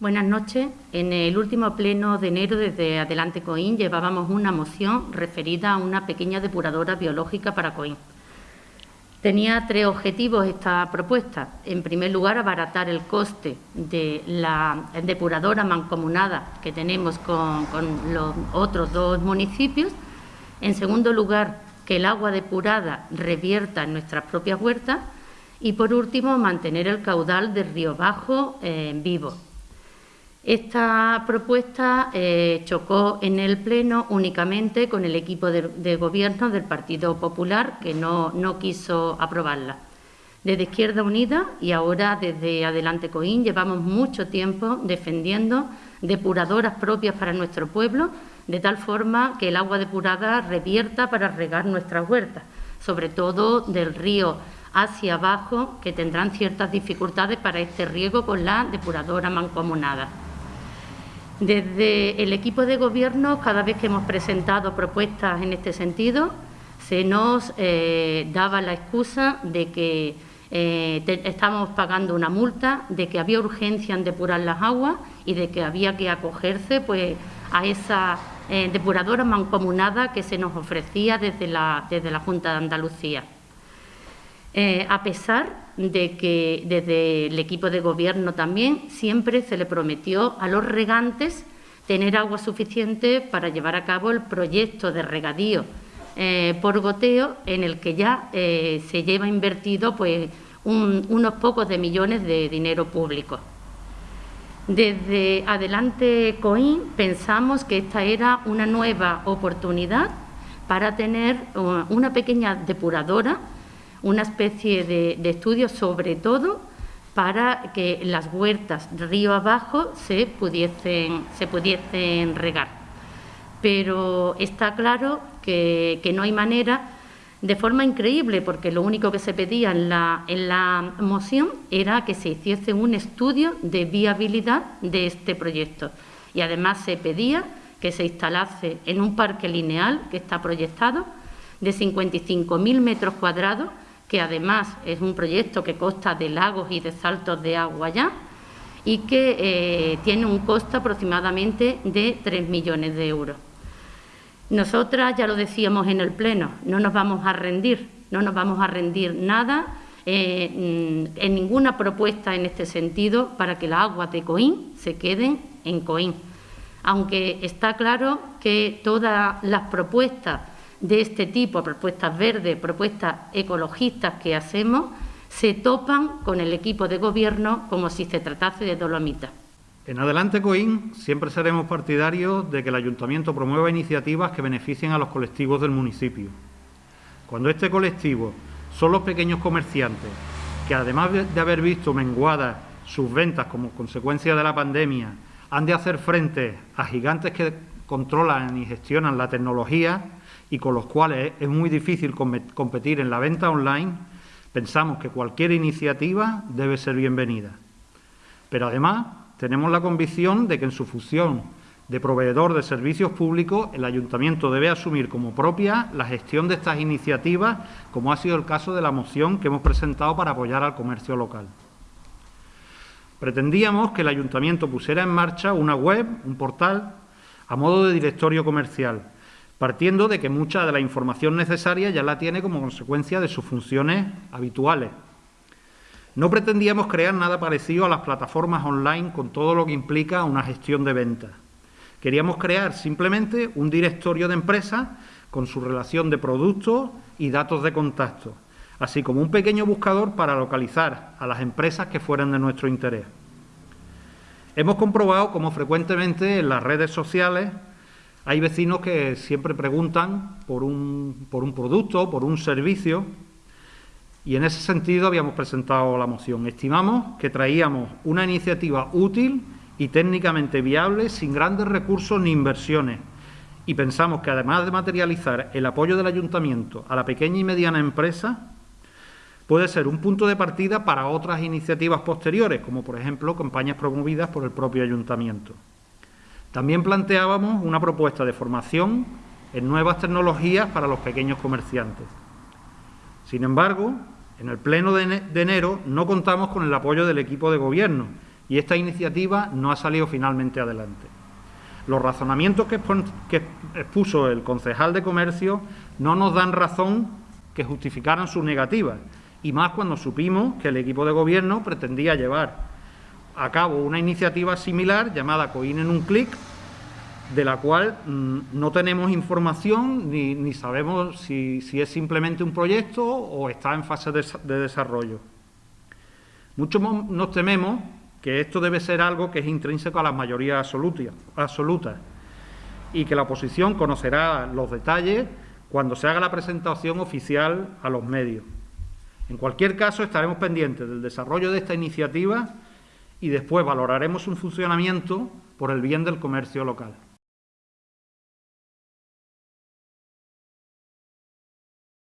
Buenas noches. En el último pleno de enero desde Adelante Coín llevábamos una moción referida a una pequeña depuradora biológica para Coín. Tenía tres objetivos esta propuesta. En primer lugar, abaratar el coste de la depuradora mancomunada que tenemos con, los otros dos municipios. En segundo lugar, que el agua depurada revierta en nuestras propias huertas. Y, por último, mantener el caudal del río Bajo eh, vivo. Esta propuesta eh, chocó en el Pleno únicamente con el equipo de, gobierno del Partido Popular, que no, quiso aprobarla. Desde Izquierda Unida y ahora desde Adelante Coín llevamos mucho tiempo defendiendo depuradoras propias para nuestro pueblo, de tal forma que el agua depurada revierta para regar nuestras huertas, sobre todo del río hacia abajo, que tendrán ciertas dificultades para este riego con la depuradora mancomunada. Desde el equipo de gobierno, cada vez que hemos presentado propuestas en este sentido, se nos eh, daba la excusa de que eh, estábamos pagando una multa, de que había urgencia en depurar las aguas y de que había que acogerse pues, a esa eh, depuradora mancomunada que se nos ofrecía desde la, desde la Junta de Andalucía. A pesar de que desde el equipo de gobierno también siempre se le prometió a los regantes tener agua suficiente para llevar a cabo el proyecto de regadío eh, por goteo en el que ya eh, se lleva invertido pues, unos pocos de millones de dinero público. Desde Adelante Coín pensamos que esta era una nueva oportunidad para tener una pequeña depuradora una especie de, estudio sobre todo para que las huertas río abajo se pudiesen, se pudiesen regar. Pero está claro que, no hay manera, de forma increíble, porque lo único que se pedía en la, en la moción era que se hiciese un estudio de viabilidad de este proyecto. Y además se pedía que se instalase en un parque lineal que está proyectado de 55.000 metros cuadrados que además es un proyecto que consta de lagos y de saltos de agua ya y que eh, tiene un costo aproximadamente de 3 millones de euros. Nosotras, ya lo decíamos en el Pleno, no nos vamos a rendir, no nos vamos a rendir nada eh, mm, en ninguna propuesta en este sentido para que las aguas de Coín se queden en Coín. Aunque está claro que todas las propuestas de este tipo, propuestas verdes, propuestas ecologistas que hacemos, se topan con el equipo de gobierno como si se tratase de dolomita. En adelante, Coín, siempre seremos partidarios de que el Ayuntamiento promueva iniciativas que beneficien a los colectivos del municipio. Cuando este colectivo son los pequeños comerciantes, que además de haber visto menguadas sus ventas como consecuencia de la pandemia, han de hacer frente a gigantes que controlan y gestionan la tecnología, y con los cuales es muy difícil competir en la venta online, pensamos que cualquier iniciativa debe ser bienvenida. Pero además tenemos la convicción de que en su función de proveedor de servicios públicos, el Ayuntamiento debe asumir como propia la gestión de estas iniciativas, como ha sido el caso de la moción que hemos presentado para apoyar al comercio local. Pretendíamos que el Ayuntamiento pusiera en marcha una web, un portal, a modo de directorio comercial, partiendo de que mucha de la información necesaria ya la tiene como consecuencia de sus funciones habituales. No pretendíamos crear nada parecido a las plataformas online con todo lo que implica una gestión de ventas. Queríamos crear simplemente un directorio de empresas con su relación de productos y datos de contacto, así como un pequeño buscador para localizar a las empresas que fueran de nuestro interés. Hemos comprobado cómo frecuentemente en las redes sociales hay vecinos que siempre preguntan por un, por un producto, por un servicio, y en ese sentido habíamos presentado la moción. Estimamos que traíamos una iniciativa útil y técnicamente viable, sin grandes recursos ni inversiones, y pensamos que además de materializar el apoyo del Ayuntamiento a la pequeña y mediana empresa, puede ser un punto de partida para otras iniciativas posteriores, como por ejemplo campañas promovidas por el propio Ayuntamiento. También planteábamos una propuesta de formación en nuevas tecnologías para los pequeños comerciantes. Sin embargo, en el pleno de enero no contamos con el apoyo del equipo de gobierno, y esta iniciativa no ha salido finalmente adelante. Los razonamientos que, expuso el concejal de Comercio no nos dan razón que justificaran su negativa, y más cuando supimos que el equipo de gobierno pretendía llevar a cabo una iniciativa similar llamada COIN en un clic, de la cual mm, no tenemos información ni, sabemos si, es simplemente un proyecto o está en fase de, de desarrollo. Muchos nos tememos que esto debe ser algo que es intrínseco a las mayorías absolutas y que la oposición conocerá los detalles cuando se haga la presentación oficial a los medios. En cualquier caso, estaremos pendientes del desarrollo de esta iniciativa y después valoraremos su funcionamiento por el bien del comercio local.